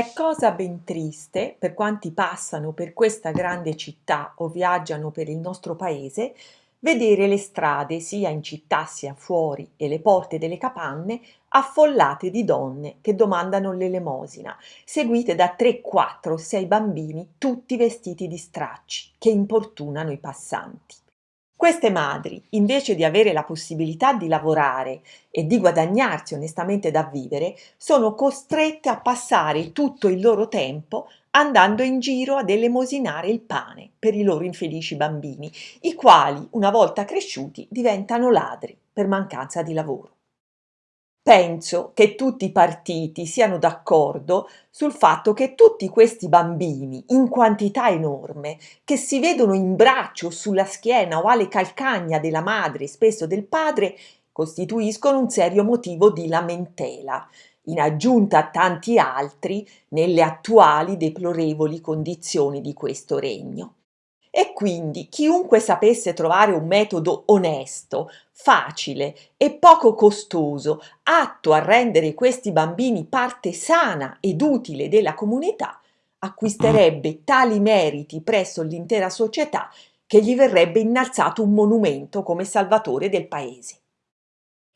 È cosa ben triste per quanti passano per questa grande città o viaggiano per il nostro paese vedere le strade sia in città sia fuori e le porte delle capanne affollate di donne che domandano l'elemosina, seguite da tre, quattro, sei bambini tutti vestiti di stracci che importunano i passanti. Queste madri, invece di avere la possibilità di lavorare e di guadagnarsi onestamente da vivere, sono costrette a passare tutto il loro tempo andando in giro ad elemosinare il pane per i loro infelici bambini, i quali, una volta cresciuti, diventano ladri per mancanza di lavoro. Penso che tutti i partiti siano d'accordo sul fatto che tutti questi bambini, in quantità enorme, che si vedono in braccio sulla schiena o alle calcagna della madre spesso del padre, costituiscono un serio motivo di lamentela, in aggiunta a tanti altri nelle attuali deplorevoli condizioni di questo regno. E quindi chiunque sapesse trovare un metodo onesto, facile e poco costoso, atto a rendere questi bambini parte sana ed utile della comunità, acquisterebbe tali meriti presso l'intera società che gli verrebbe innalzato un monumento come salvatore del paese.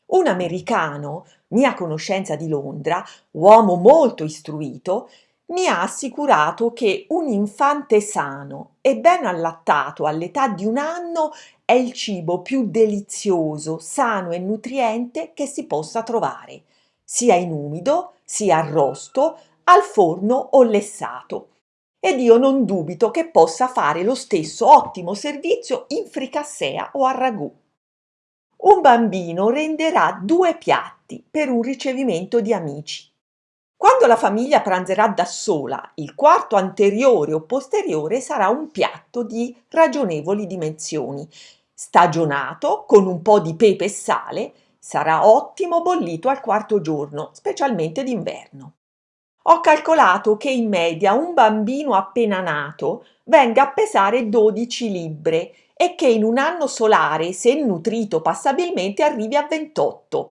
Un americano, mia conoscenza di Londra, uomo molto istruito, mi ha assicurato che un infante sano e ben allattato all'età di un anno è il cibo più delizioso, sano e nutriente che si possa trovare, sia in umido, sia arrosto, al forno o lessato. Ed io non dubito che possa fare lo stesso ottimo servizio in fricassea o a ragù. Un bambino renderà due piatti per un ricevimento di amici quando la famiglia pranzerà da sola, il quarto anteriore o posteriore sarà un piatto di ragionevoli dimensioni, stagionato con un po' di pepe e sale, sarà ottimo bollito al quarto giorno, specialmente d'inverno. Ho calcolato che in media un bambino appena nato venga a pesare 12 libbre e che in un anno solare, se nutrito passabilmente, arrivi a 28.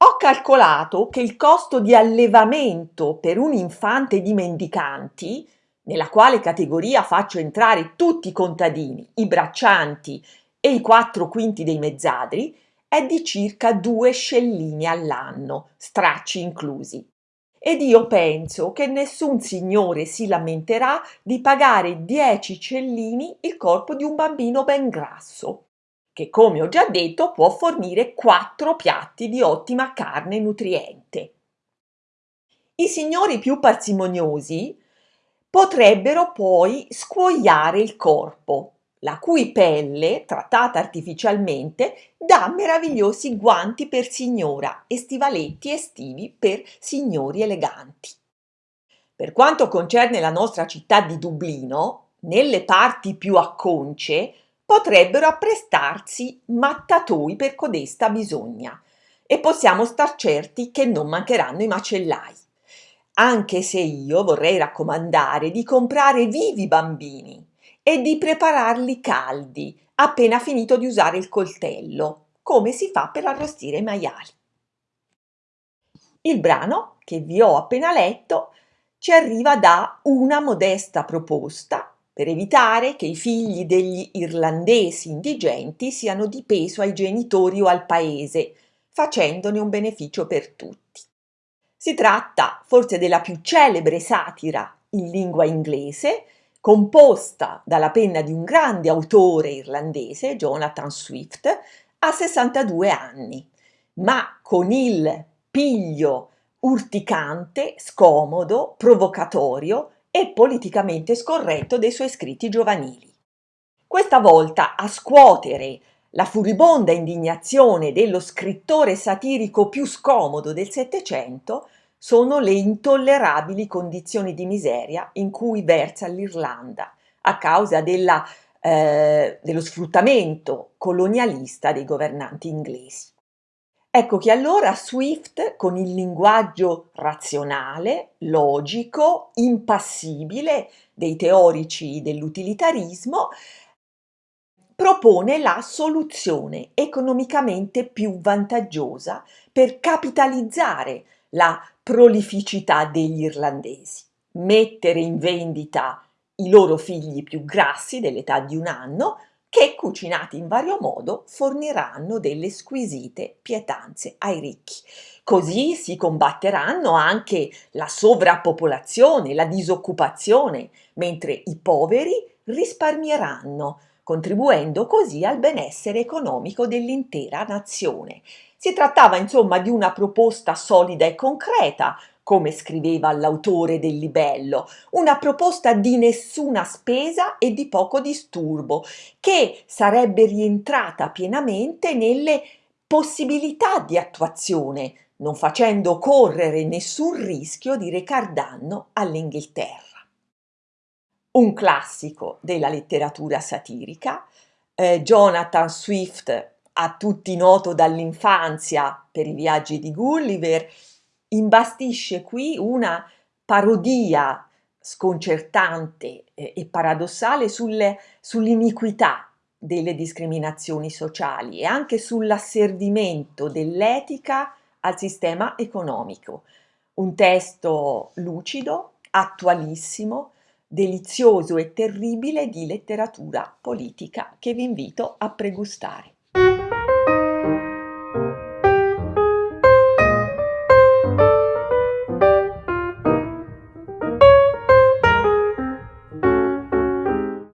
Ho calcolato che il costo di allevamento per un infante di mendicanti, nella quale categoria faccio entrare tutti i contadini, i braccianti e i quattro quinti dei mezzadri, è di circa due scellini all'anno, stracci inclusi. Ed io penso che nessun signore si lamenterà di pagare dieci cellini il corpo di un bambino ben grasso che come ho già detto può fornire quattro piatti di ottima carne nutriente. I signori più parsimoniosi potrebbero poi scuoiare il corpo, la cui pelle, trattata artificialmente, dà meravigliosi guanti per signora e stivaletti estivi per signori eleganti. Per quanto concerne la nostra città di Dublino, nelle parti più acconce potrebbero apprestarsi mattatoi per codesta bisogna e possiamo star certi che non mancheranno i macellai. Anche se io vorrei raccomandare di comprare vivi bambini e di prepararli caldi appena finito di usare il coltello, come si fa per arrostire i maiali. Il brano che vi ho appena letto ci arriva da una modesta proposta per evitare che i figli degli irlandesi indigenti siano di peso ai genitori o al paese, facendone un beneficio per tutti. Si tratta forse della più celebre satira in lingua inglese, composta dalla penna di un grande autore irlandese, Jonathan Swift, a 62 anni, ma con il piglio urticante, scomodo, provocatorio e politicamente scorretto dei suoi scritti giovanili. Questa volta a scuotere la furibonda indignazione dello scrittore satirico più scomodo del Settecento sono le intollerabili condizioni di miseria in cui versa l'Irlanda a causa della, eh, dello sfruttamento colonialista dei governanti inglesi. Ecco che allora Swift, con il linguaggio razionale, logico, impassibile dei teorici dell'utilitarismo, propone la soluzione economicamente più vantaggiosa per capitalizzare la prolificità degli irlandesi, mettere in vendita i loro figli più grassi dell'età di un anno che, cucinati in vario modo, forniranno delle squisite pietanze ai ricchi. Così si combatteranno anche la sovrappopolazione, la disoccupazione, mentre i poveri risparmieranno, contribuendo così al benessere economico dell'intera nazione. Si trattava insomma di una proposta solida e concreta, come scriveva l'autore del libello, una proposta di nessuna spesa e di poco disturbo, che sarebbe rientrata pienamente nelle possibilità di attuazione, non facendo correre nessun rischio di recar danno all'Inghilterra. Un classico della letteratura satirica, eh, Jonathan Swift, a tutti noto dall'infanzia per i viaggi di Gulliver, imbastisce qui una parodia sconcertante e paradossale sulle, sull'iniquità delle discriminazioni sociali e anche sull'asservimento dell'etica al sistema economico. Un testo lucido, attualissimo, delizioso e terribile di letteratura politica che vi invito a pregustare.